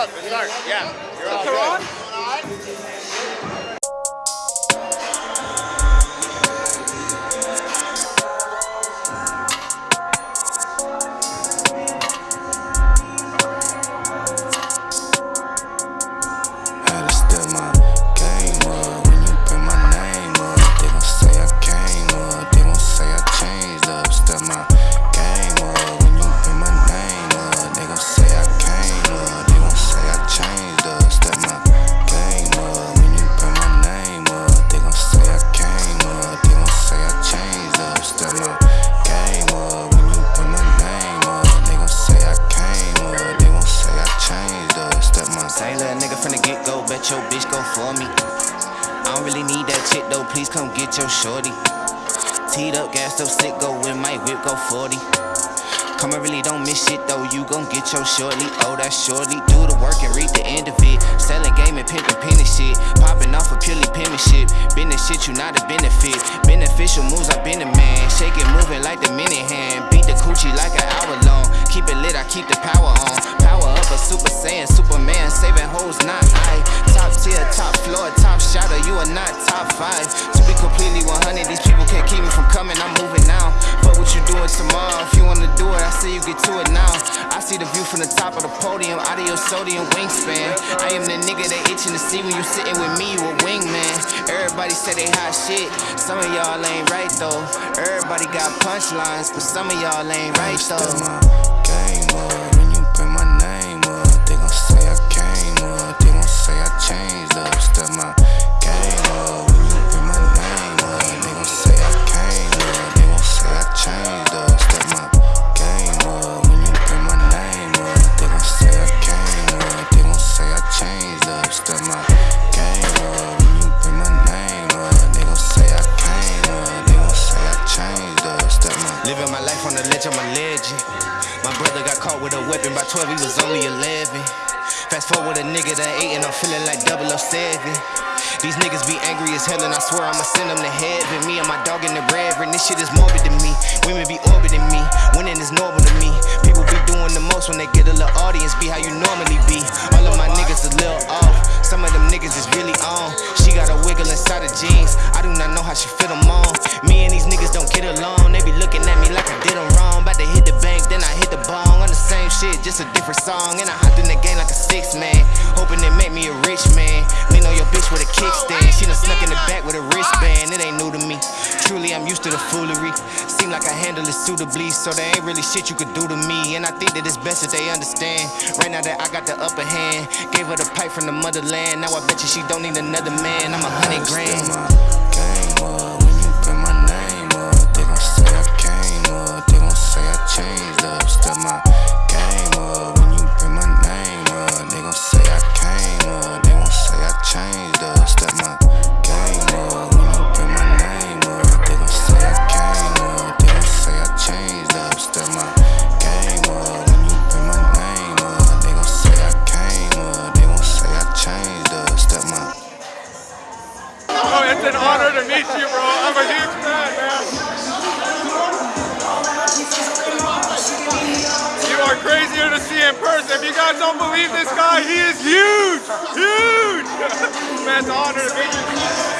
up. Let's start. Yeah. You're all good. Go, your bitch go for me. I don't really need that chick though, please come get your shorty. Teed up, gassed up, sick, go with my whip, go 40. Come, I really don't miss shit though, you gon' get your shortly. Oh, that's shortly. Do the work and read the end of it. Selling game and pimpin' penny shit. Popping off of purely penmanship. Business shit, you not a benefit. Beneficial moves, I been a man. Shake it, moving like the mini hand. Beat the coochie like an hour long. Keep it lit, I keep the power on. Super saiyan, Superman. Saving hoes, not I. Top tier, top floor, top shotter. You are not top five. To be completely 100, these people can't keep me from coming. I'm moving now. Fuck what you doing tomorrow. If you wanna do it, I say you get to it now. I see the view from the top of the podium. Audio, sodium, wingspan. I am the nigga they itching to see when you sitting with me. You a wingman. Everybody say they hot shit. Some of y'all ain't right though. Everybody got punchlines, but some of y'all ain't right though. By 12, he was only 11. Fast forward a nigga that ate and I'm feeling like 007. These niggas be angry as hell and I swear I'ma send them to heaven. Me and my dog in the reverend, this shit is morbid to me. Women be orbiting me, winning is normal to me. People be doing the most when they get a little audience, be how you normally be. All of my niggas a little off, some of them niggas is really on. She got a wiggle inside her jeans, I do not know how she fit them on. Me and these niggas don't get along, they be looking at me like I did them wrong. About to hit the bank, then I hit the bong. On the same shit, just a different song. And I hopped in the game like a six man, hoping it make me a rich man. Suitably, so there ain't really shit you could do to me. And I think that it's best that they understand. Right now that I got the upper hand, gave her the pipe from the motherland. Now I bet you she don't need another man. I'm a hundred grand. To meet you, bro. I'm a huge fan, man. You are crazier to see in person. If you guys don't believe this guy, he is huge, huge. man, it's an honor to meet you.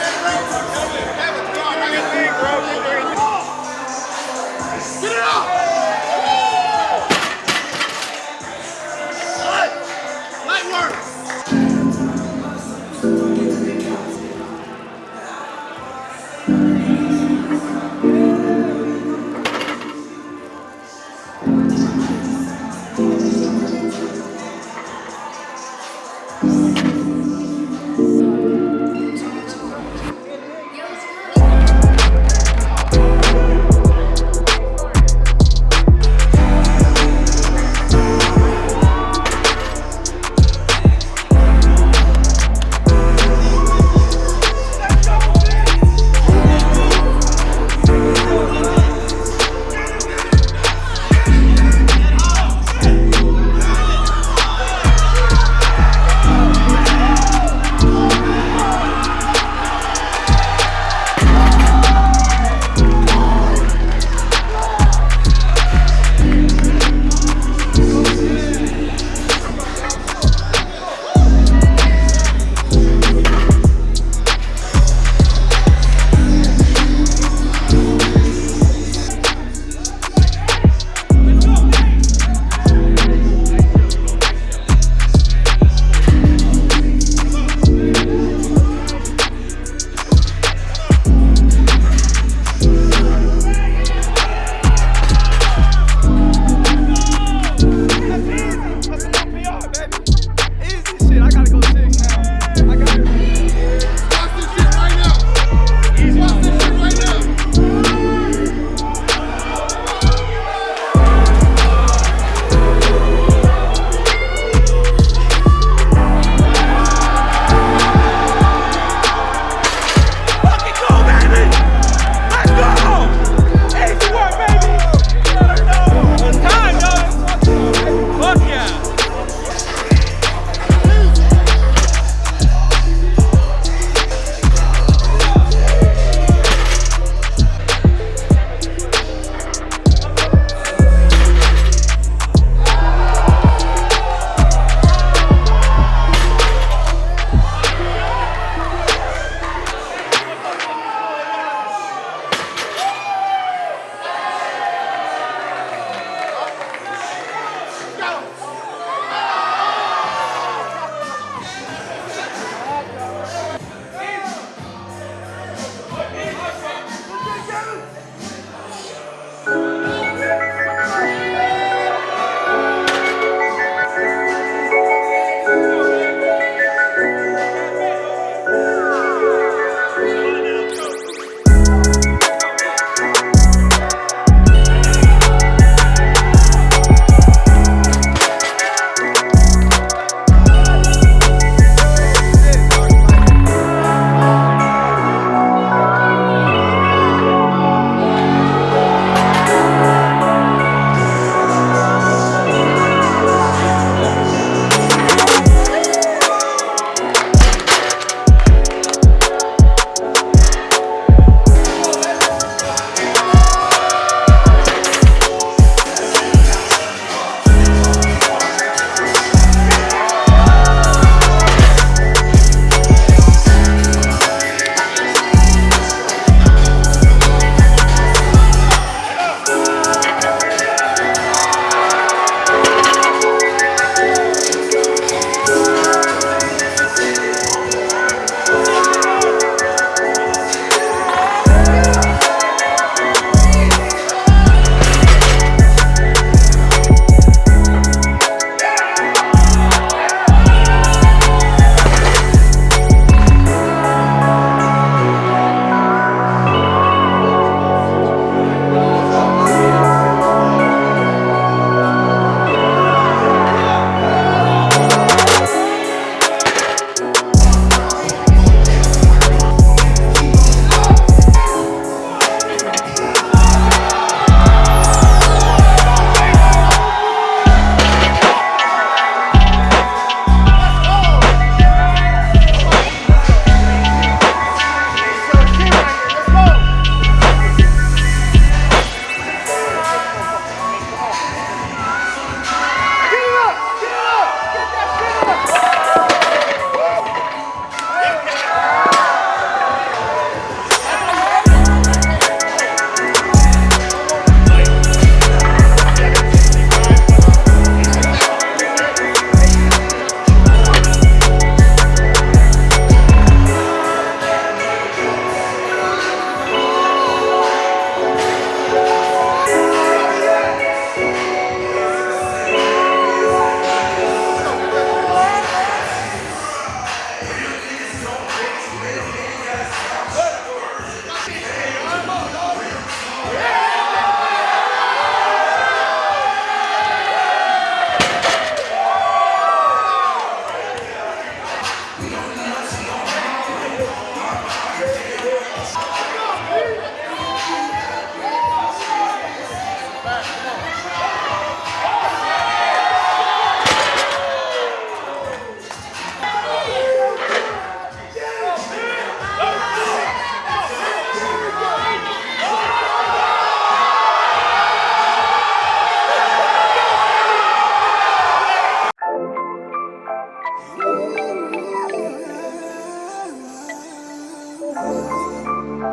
Look,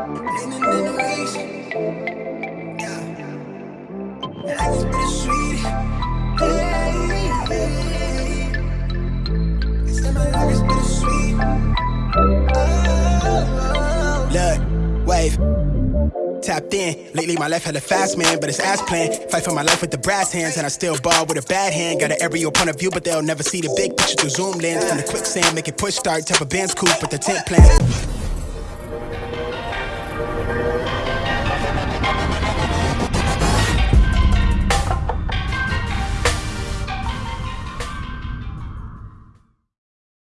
wave. Tapped in. Lately, my life had a fast man, but it's ass plan. Fight for my life with the brass hands, and I still ball with a bad hand. Got an aerial point of view, but they'll never see the big picture through zoom lens. From the quicksand, make it push start, type of band's cool, but the tent plan.